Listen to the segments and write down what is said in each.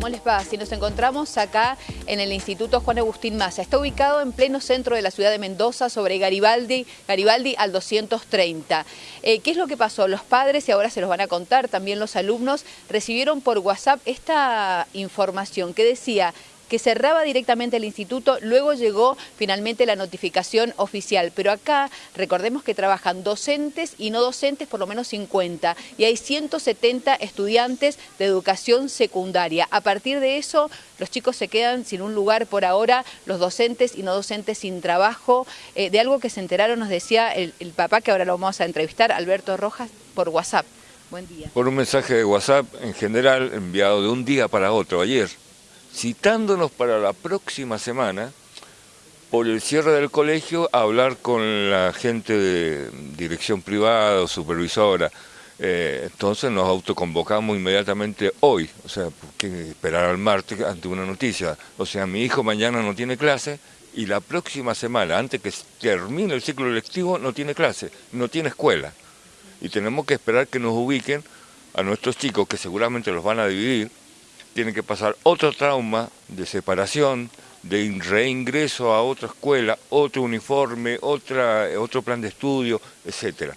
¿Cómo les va? Si nos encontramos acá en el Instituto Juan Agustín Massa. Está ubicado en pleno centro de la ciudad de Mendoza, sobre Garibaldi, Garibaldi al 230. Eh, ¿Qué es lo que pasó? Los padres, y ahora se los van a contar también los alumnos, recibieron por WhatsApp esta información que decía que cerraba directamente el instituto, luego llegó finalmente la notificación oficial, pero acá recordemos que trabajan docentes y no docentes por lo menos 50 y hay 170 estudiantes de educación secundaria. A partir de eso los chicos se quedan sin un lugar por ahora, los docentes y no docentes sin trabajo, eh, de algo que se enteraron nos decía el, el papá que ahora lo vamos a entrevistar, Alberto Rojas, por WhatsApp. Buen día. Por un mensaje de WhatsApp en general enviado de un día para otro ayer citándonos para la próxima semana, por el cierre del colegio, a hablar con la gente de dirección privada o supervisora. Eh, entonces nos autoconvocamos inmediatamente hoy, o sea, que esperar al martes ante una noticia. O sea, mi hijo mañana no tiene clase y la próxima semana, antes que termine el ciclo lectivo, no tiene clase, no tiene escuela. Y tenemos que esperar que nos ubiquen a nuestros chicos, que seguramente los van a dividir, tiene que pasar otro trauma de separación, de reingreso a otra escuela, otro uniforme, otra, otro plan de estudio, etc.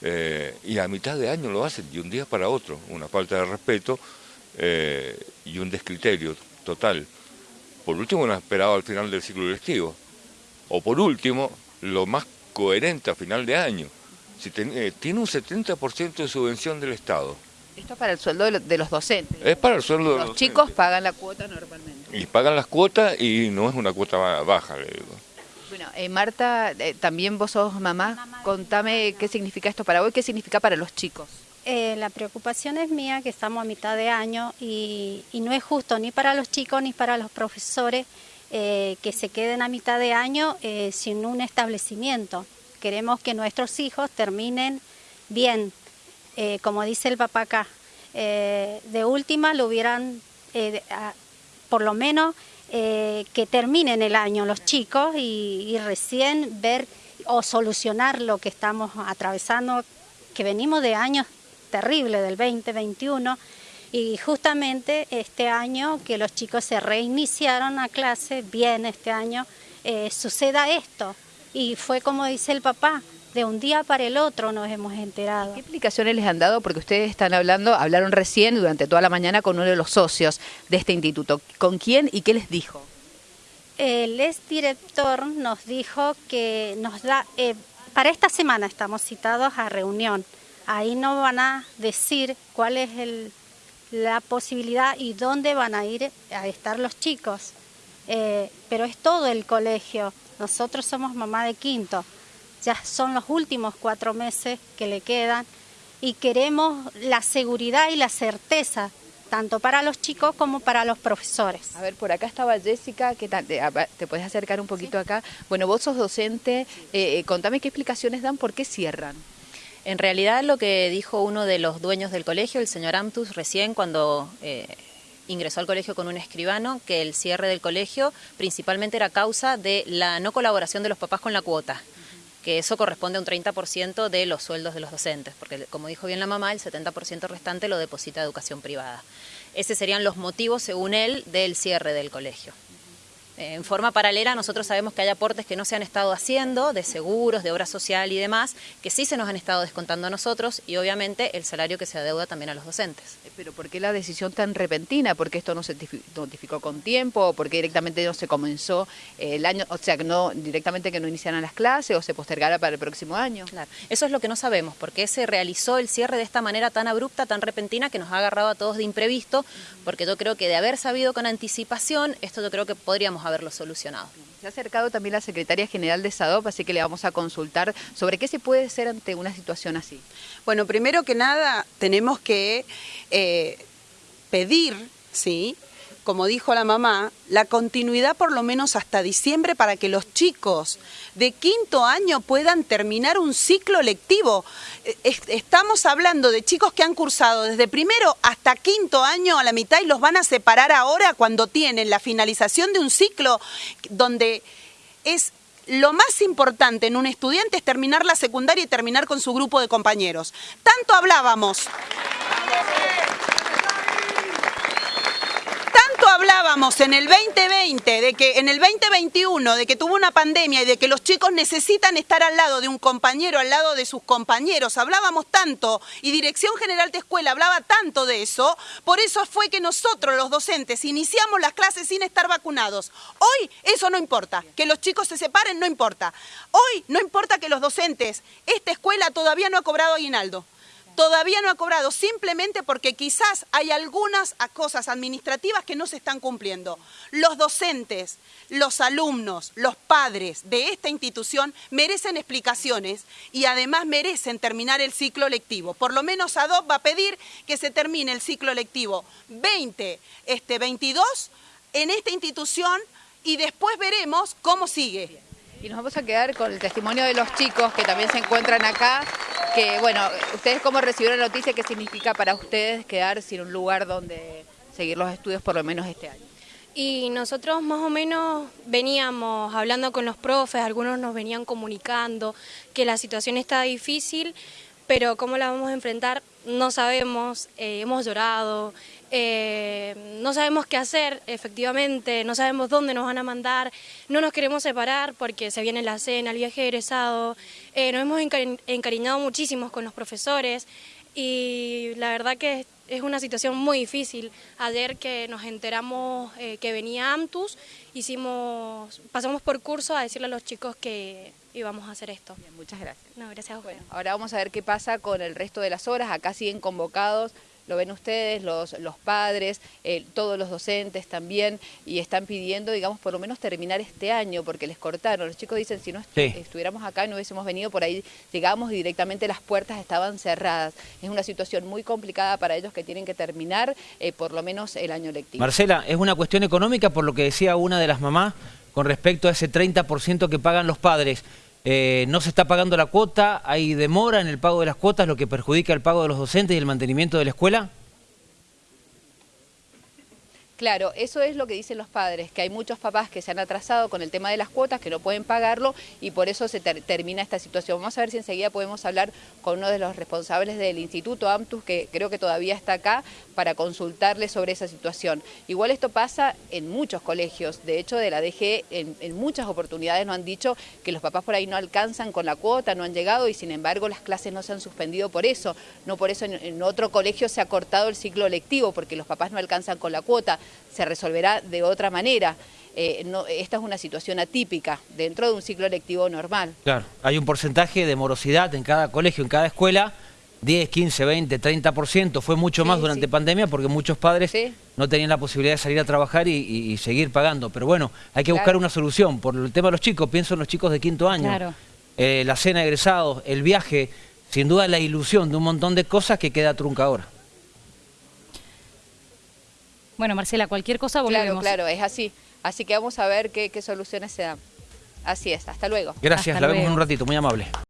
Eh, y a mitad de año lo hacen, de un día para otro, una falta de respeto eh, y un descriterio total. Por último, no esperado al final del ciclo lectivo. O por último, lo más coherente a final de año. Si eh, tiene un 70% de subvención del Estado, esto es para el sueldo de los docentes. Es para el sueldo de los, los chicos pagan la cuota normalmente. Y pagan las cuotas y no es una cuota baja, le digo. Bueno, eh, Marta, eh, también vos sos mamá. Contame qué significa esto para vos y qué significa para los chicos. Eh, la preocupación es mía que estamos a mitad de año y, y, no es justo ni para los chicos ni para los profesores que se queden a mitad de año sin un establecimiento. Queremos que nuestros hijos terminen bien, eh, como dice el papá acá, eh, de última lo hubieran, eh, por lo menos, que terminen el año los chicos y, recién ver o solucionar lo que estamos atravesando, que venimos de años terribles, del 2021, y justamente este año que los chicos se reiniciaron a clase, bien este año, suceda esto. Y fue como dice el papá, de un día para el otro nos hemos enterado. ¿Qué explicaciones les han dado? Porque ustedes están hablando, hablaron recién durante toda la mañana con uno de los socios de este instituto. ¿Con quién y qué les dijo? El exdirector nos dijo que nos da, eh, para esta semana estamos citados a reunión. Ahí nos van a decir cuál es la posibilidad y dónde van a ir a estar los chicos. Eh, pero es todo el colegio. Nosotros somos mamá de quinto ya son los últimos cuatro meses que le quedan y queremos la seguridad y la certeza tanto para los chicos como para los profesores. A ver, por acá estaba Jessica, ¿qué tal? ¿Te, puedes acercar un poquito acá? Bueno, vos sos docente, eh, contame qué explicaciones dan, por qué cierran. En realidad lo que dijo uno de los dueños del colegio, el señor Amtus, recién cuando eh, ingresó al colegio con un escribano, que el cierre del colegio principalmente era causa de la no colaboración de los papás con la cuota que eso corresponde a un 30% de los sueldos de los docentes, porque como dijo bien la mamá, el 70% restante lo deposita educación privada. Esos serían los motivos, según él, del cierre del colegio. En forma paralela, nosotros sabemos que hay aportes que no se han estado haciendo, de seguros, de obra social y demás, que sí se nos han estado descontando a nosotros y obviamente el salario que se adeuda también a los docentes. Eh, pero ¿por qué la decisión tan repentina? ¿Por qué esto no se notificó con tiempo? ¿Por qué directamente no se comenzó el año? O sea, que no directamente que no iniciaran las clases o se postergara para el próximo año. Claro, eso es lo que no sabemos, porque se realizó el cierre de esta manera tan abrupta, tan repentina, que nos ha agarrado a todos de imprevisto, porque yo creo que de haber sabido con anticipación, esto yo creo que podríamos haberlo solucionado. Se ha acercado también la Secretaria General de SADOP, así que le vamos a consultar sobre qué se puede hacer ante una situación así. Bueno, primero que nada tenemos que eh, pedir, ¿sí?, como dijo la mamá, la continuidad por lo menos hasta diciembre para que los chicos de quinto año puedan terminar un ciclo lectivo. Eh, estamos hablando de chicos que han cursado desde primero hasta quinto año a la mitad y los van a separar ahora cuando tienen la finalización de un ciclo donde es lo más importante en un estudiante es terminar la secundaria y terminar con su grupo de compañeros. Tanto hablábamos hablábamos en el 2020, de que en el 2021, de que tuvo una pandemia y de que los chicos necesitan estar al lado de un compañero, al lado de sus compañeros, hablábamos tanto y Dirección General de Escuela hablaba tanto de eso, por eso fue que nosotros los docentes iniciamos las clases sin estar vacunados. Hoy eso no importa, que los chicos se separen no importa. Hoy no importa que los docentes, esta escuela todavía no ha cobrado aguinaldo todavía no ha cobrado, simplemente porque quizás hay algunas cosas administrativas que no se están cumpliendo. Los docentes, los alumnos, los padres de esta institución merecen explicaciones y además merecen terminar el ciclo lectivo. Por lo menos ADOP va a pedir que se termine el ciclo lectivo 20, este 22 en esta institución y después veremos cómo sigue. Y nos vamos a quedar con el testimonio de los chicos que también se encuentran acá, que bueno, ustedes cómo recibieron la noticia, qué significa para ustedes quedar sin un lugar donde seguir los estudios por lo menos este año. Y nosotros más o menos veníamos hablando con los profes, algunos nos venían comunicando que la situación está difícil, pero cómo la vamos a enfrentar no sabemos, eh, hemos llorado, eh, no sabemos qué hacer efectivamente, no sabemos dónde nos van a mandar, no nos queremos separar porque se viene la cena, el viaje egresado, eh, nos hemos encariñado muchísimo con los profesores y la verdad que es una situación muy difícil. Ayer que nos enteramos que venía Amtus, hicimos, pasamos por curso a decirle a los chicos que íbamos a hacer esto. muchas gracias. No, gracias a Bueno, ahora vamos a ver qué pasa con el resto de las horas. Acá siguen convocados lo ven ustedes, los, los padres, eh, todos los docentes también, y están pidiendo, digamos, por lo menos terminar este año, porque les cortaron. Los chicos dicen, si no estuviéramos acá y no hubiésemos venido por ahí, llegamos y directamente las puertas estaban cerradas. Es una situación muy complicada para ellos que tienen que terminar eh, por lo menos el año lectivo. Marcela, es una cuestión económica por lo que decía una de las mamás con respecto a ese 30% que pagan los padres. Eh, no se está pagando la cuota, hay demora en el pago de las cuotas, lo que perjudica el pago de los docentes y el mantenimiento de la escuela. Claro, eso es lo que dicen los padres, que hay muchos papás que se han atrasado con el tema de las cuotas, que no pueden pagarlo y por eso se termina esta situación. Vamos a ver si enseguida podemos hablar con uno de los responsables del Instituto AMTUS, que creo que todavía está acá, para consultarle sobre esa situación. Igual esto pasa en muchos colegios, de hecho de la DG en, muchas oportunidades nos han dicho que los papás por ahí no alcanzan con la cuota, no han llegado y sin embargo las clases no se han suspendido por eso, no por eso en otro colegio se ha cortado el ciclo lectivo porque los papás no alcanzan con la cuota se resolverá de otra manera. Eh, esta es una situación atípica dentro de un ciclo lectivo normal. Claro, hay un porcentaje de morosidad en cada colegio, en cada escuela, 10, 15, 20, 30%, fue mucho más durante pandemia porque muchos padres no tenían la posibilidad de salir a trabajar y, seguir pagando. Pero bueno, hay que buscar una solución. Por el tema de los chicos, pienso en los chicos de quinto año, eh, la cena de egresados, el viaje, sin duda la ilusión de un montón de cosas que queda trunca ahora. Bueno, Marcela, cualquier cosa volvemos. Claro, claro, es así. Así que vamos a ver qué, soluciones se dan. Así es, hasta luego. Gracias, la vemos en un ratito, muy amable.